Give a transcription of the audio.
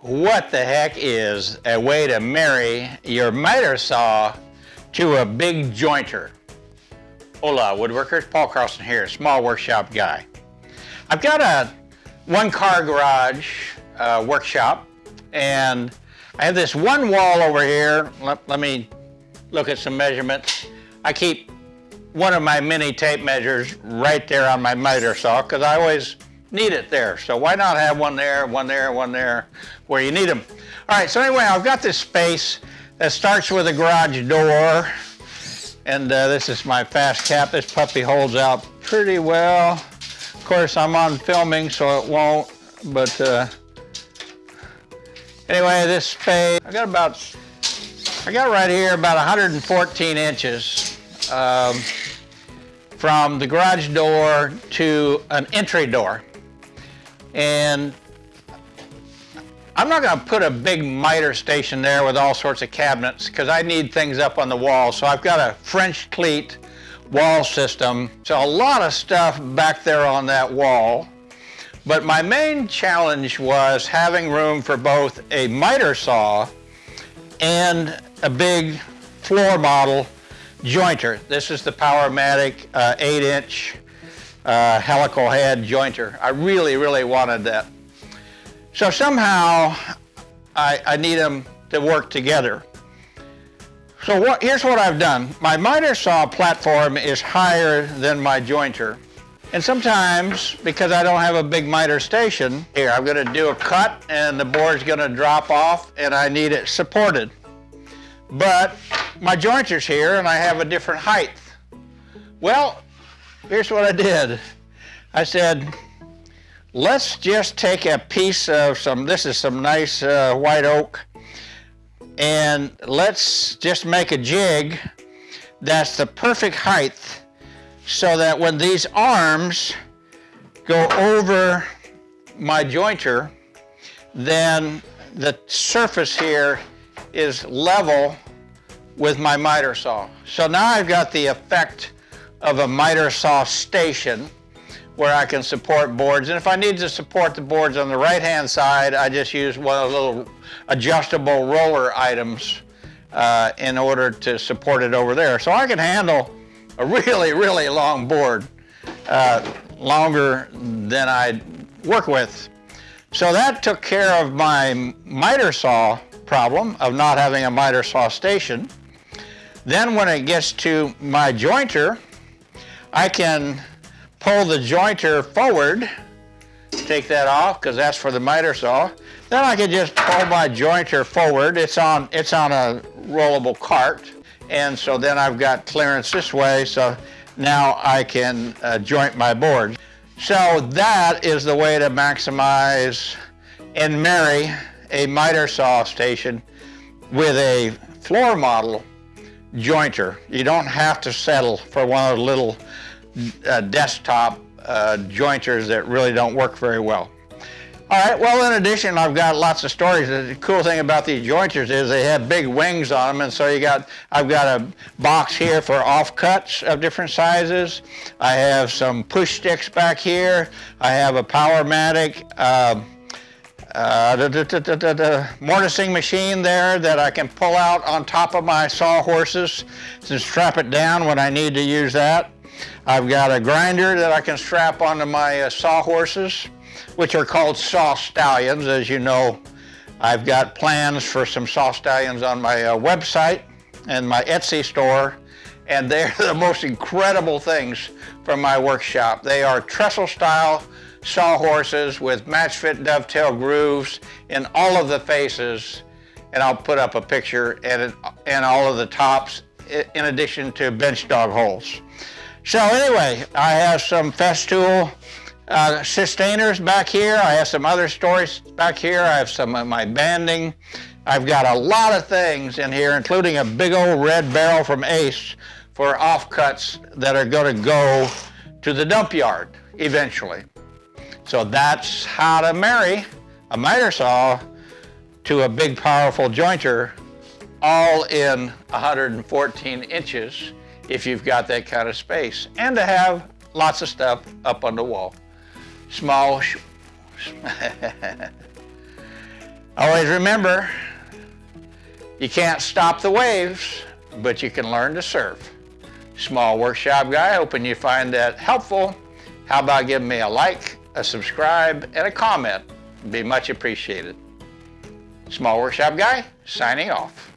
what the heck is a way to marry your miter saw to a big jointer? Hola, woodworkers. Paul Carlson here, small workshop guy. I've got a one-car garage uh, workshop, and I have this one wall over here. Let, let me look at some measurements. I keep one of my mini tape measures right there on my miter saw because I always need it there. So why not have one there, one there, one there, where you need them. All right, so anyway, I've got this space that starts with a garage door. And uh, this is my FastCap. This puppy holds out pretty well. Of course, I'm on filming, so it won't, but uh, anyway, this space, I got about, I got right here about 114 inches um, from the garage door to an entry door. And I'm not going to put a big miter station there with all sorts of cabinets because I need things up on the wall. So I've got a French cleat wall system. So a lot of stuff back there on that wall. But my main challenge was having room for both a miter saw and a big floor model jointer. This is the Powermatic uh, 8 inch uh, helical head jointer. I really, really wanted that. So somehow I, I need them to work together. So what, here's what I've done. My miter saw platform is higher than my jointer. And sometimes, because I don't have a big miter station, here I'm gonna do a cut and the board's gonna drop off and I need it supported. But my jointer's here and I have a different height. Well, here's what I did. I said, let's just take a piece of some, this is some nice uh, white oak, and let's just make a jig that's the perfect height so that when these arms go over my jointer, then the surface here is level with my miter saw. So now I've got the effect of a miter saw station where I can support boards. And if I need to support the boards on the right-hand side, I just use one of the little adjustable roller items uh, in order to support it over there. So I can handle a really, really long board, uh, longer than I work with. So that took care of my miter saw problem of not having a miter saw station. Then when it gets to my jointer, I can pull the jointer forward, take that off because that's for the miter saw. Then I can just pull my jointer forward. It's on, it's on a rollable cart. And so then I've got clearance this way, so now I can uh, joint my boards. So that is the way to maximize and marry a miter saw station with a floor model jointer. You don't have to settle for one of the little uh, desktop uh, jointers that really don't work very well. All right, well, in addition, I've got lots of stories. The cool thing about these jointers is they have big wings on them, and so you got, I've got a box here for offcuts of different sizes. I have some push sticks back here. I have a Powermatic uh, uh, the, the, the, the, mortising machine there that I can pull out on top of my sawhorses to strap it down when I need to use that. I've got a grinder that I can strap onto my uh, sawhorses, which are called saw stallions. As you know, I've got plans for some saw stallions on my uh, website and my Etsy store, and they're the most incredible things from my workshop. They are trestle style sawhorses with match fit dovetail grooves in all of the faces and I'll put up a picture and, and all of the tops in addition to bench dog holes. So anyway, I have some Festool uh, Systainers back here. I have some other stories back here. I have some of my banding. I've got a lot of things in here, including a big old red barrel from Ace for offcuts that are going to go to the dump yard eventually. So that's how to marry a miter saw to a big powerful jointer all in 114 inches if you've got that kind of space and to have lots of stuff up on the wall. Small. Always remember, you can't stop the waves, but you can learn to surf. Small workshop guy, hoping you find that helpful. How about giving me a like, a subscribe, and a comment? would Be much appreciated. Small workshop guy, signing off.